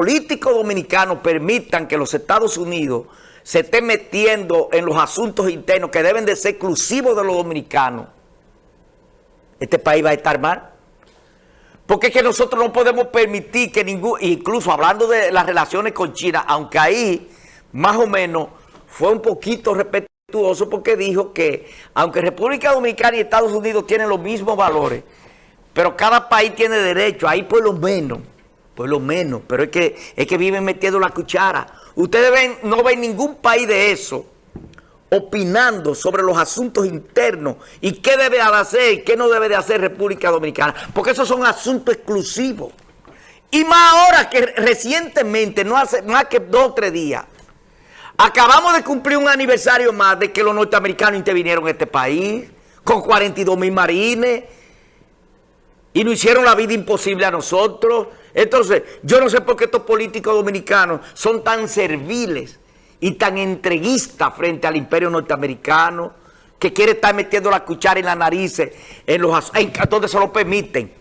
políticos dominicanos permitan que los Estados Unidos se estén metiendo en los asuntos internos que deben de ser exclusivos de los dominicanos, este país va a estar mal. Porque es que nosotros no podemos permitir que ningún, incluso hablando de las relaciones con China, aunque ahí más o menos fue un poquito respetuoso porque dijo que aunque República Dominicana y Estados Unidos tienen los mismos valores, pero cada país tiene derecho, ahí por lo menos, por lo menos, pero es que, es que viven metiendo la cuchara. Ustedes ven, no ven ningún país de eso opinando sobre los asuntos internos y qué debe de hacer y qué no debe de hacer República Dominicana, porque esos son asuntos exclusivos. Y más ahora que recientemente, no hace más que dos o tres días, acabamos de cumplir un aniversario más de que los norteamericanos intervinieron en este país con 42 mil marines y nos hicieron la vida imposible a nosotros. Entonces, yo no sé por qué estos políticos dominicanos son tan serviles y tan entreguistas frente al imperio norteamericano que quiere estar metiendo la cuchara en la nariz en los en, donde se lo permiten.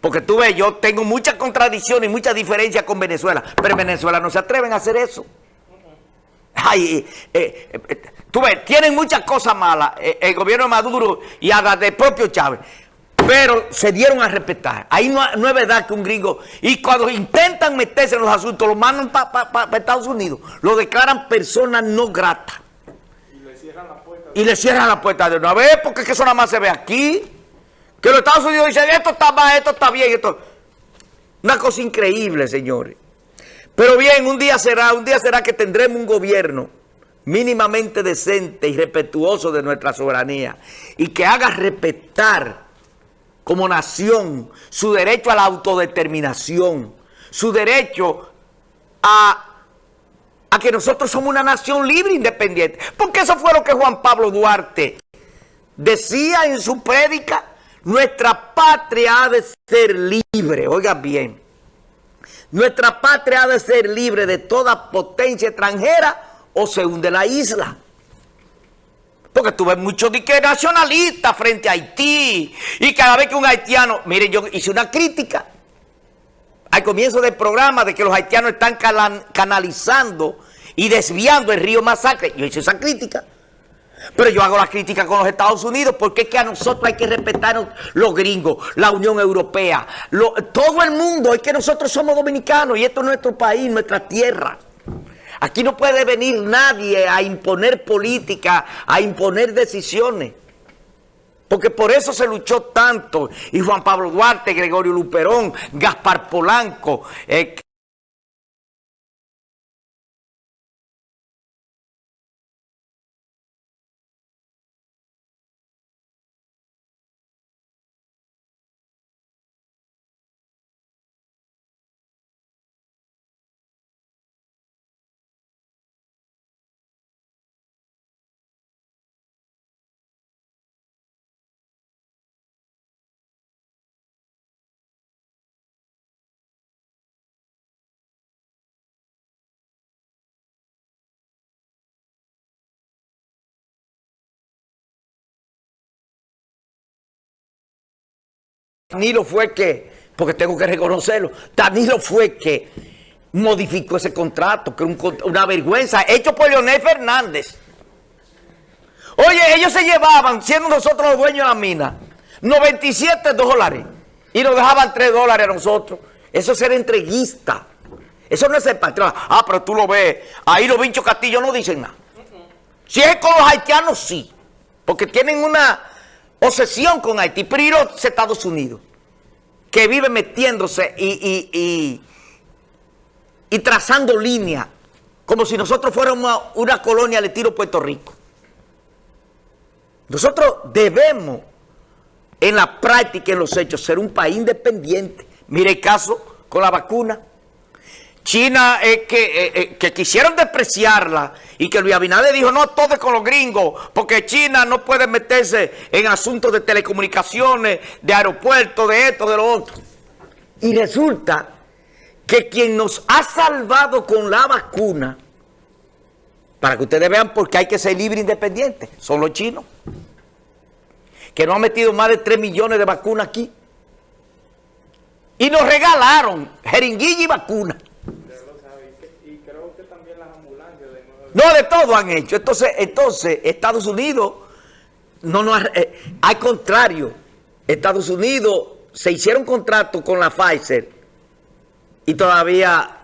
Porque tú ves, yo tengo muchas contradicciones y muchas diferencias con Venezuela, pero en Venezuela no se atreven a hacer eso. Ay, eh, eh, tú ves, tienen muchas cosas malas eh, el gobierno de Maduro y hasta del propio Chávez pero se dieron a respetar. Ahí no, es verdad que un gringo... Y cuando intentan meterse en los asuntos, lo mandan para Estados Unidos. Lo declaran personas no gratas. Y le cierran la puerta. Y le cierran la puerta de una vez, porque es que eso nada más se ve aquí. Que los Estados Unidos dicen, esto está mal, esto está bien, esto... Una cosa increíble, señores. Pero bien, un día será, un día será que tendremos un gobierno mínimamente decente y respetuoso de nuestra soberanía y que haga respetar como nación, su derecho a la autodeterminación, su derecho a, a que nosotros somos una nación libre e independiente. Porque eso fue lo que Juan Pablo Duarte decía en su prédica, nuestra patria ha de ser libre, oigan bien, nuestra patria ha de ser libre de toda potencia extranjera o se hunde la isla. Porque tuve muchos diques nacionalistas frente a Haití. Y cada vez que un haitiano... Miren, yo hice una crítica al comienzo del programa de que los haitianos están canalizando y desviando el río Masacre. Yo hice esa crítica. Pero yo hago la crítica con los Estados Unidos porque es que a nosotros hay que respetar los gringos, la Unión Europea, todo el mundo. Es que nosotros somos dominicanos y esto es nuestro país, nuestra tierra. Aquí no puede venir nadie a imponer política, a imponer decisiones. Porque por eso se luchó tanto. Y Juan Pablo Duarte, Gregorio Luperón, Gaspar Polanco, eh, Danilo fue que, porque tengo que reconocerlo, Danilo fue que modificó ese contrato, que es una vergüenza, hecho por Leonel Fernández. Oye, ellos se llevaban, siendo nosotros los dueños de la mina, 97 dólares y nos dejaban 3 dólares a nosotros. Eso es ser entreguista. Eso no es el patrón. Ah, pero tú lo ves. Ahí los bichos Castillo no dicen nada. Si es con los haitianos, sí. Porque tienen una obsesión con Haití, pero los Estados Unidos, que vive metiéndose y, y, trazando líneas, como si nosotros fuéramos una colonia de tiro Puerto Rico. Nosotros debemos, en la práctica y en los hechos, ser un país independiente. Mire el caso con la vacuna. China es que, eh, eh, que quisieron despreciarla y que Luis Abinader dijo, no, todo con los gringos, porque China no puede meterse en asuntos de telecomunicaciones, de aeropuertos, de esto, de lo otro. Y resulta que quien nos ha salvado con la vacuna, para que ustedes vean por qué hay que ser libre e independiente, son los chinos, que nos han metido más de 3 millones de vacunas aquí. Y nos regalaron jeringuilla y vacuna. No, de todo han hecho. Entonces, entonces Estados Unidos, no, no, eh, al contrario, Estados Unidos se hicieron contratos con la Pfizer y todavía